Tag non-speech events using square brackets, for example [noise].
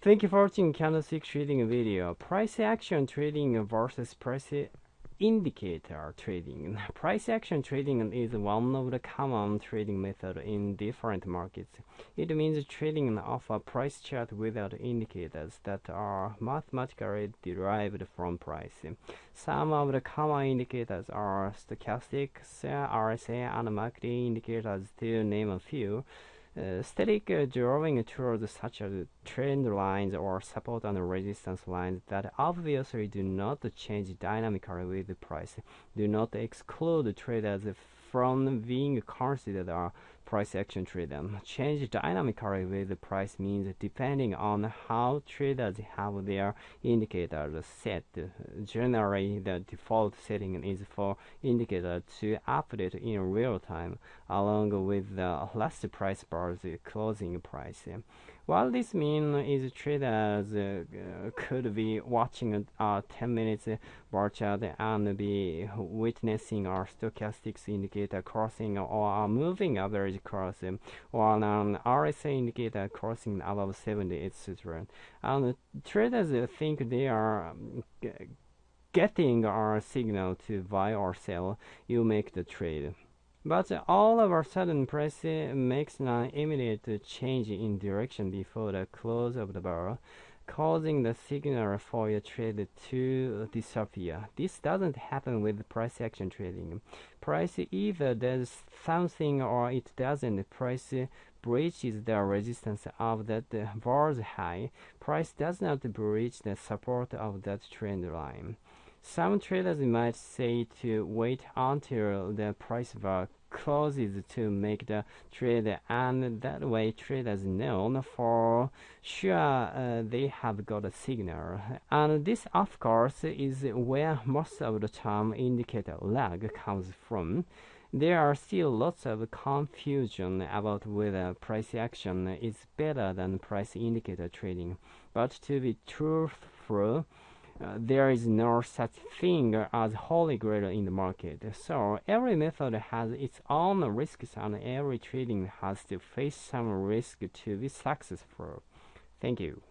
Thank you for watching candlestick trading video. Price action trading versus price indicator trading. [laughs] Price action trading is one of the common trading methods in different markets. It means trading off a price chart without indicators that are mathematically derived from price. Some of the common indicators are stochastics, RSI, and market indicators to name a few. Uh, static uh, drawing tools such as trend lines or support and resistance lines that obviously do not change dynamically with the price. Do not exclude traders from being considered a price action trader. Change dynamically with the price means depending on how traders have their indicators set. Generally, the default setting is for indicator to update in real time along with the last price bar's closing price. While this means is traders uh, could be watching a 10 minutes bar chart and be witnessing a stochastic indicator crossing or moving average crossing or an RSI indicator crossing above 70, etc. And traders think they are um, getting a signal to buy or sell, you make the trade. But all of a sudden, price makes an immediate change in direction before the close of the bar, causing the signal for your trade to disappear. This doesn't happen with price action trading. Price either does something or it doesn't. Price breaches the resistance of that bar's high. Price does not breach the support of that trend line. Some traders might say to wait until the price bar closes to make the trade and that way traders know for sure uh, they have got a signal. And this of course is where most of the time indicator lag comes from. There are still lots of confusion about whether price action is better than price indicator trading. But to be truthful there is no such thing as holy grail in the market. So every method has its own risks and every trading has to face some risk to be successful. Thank you.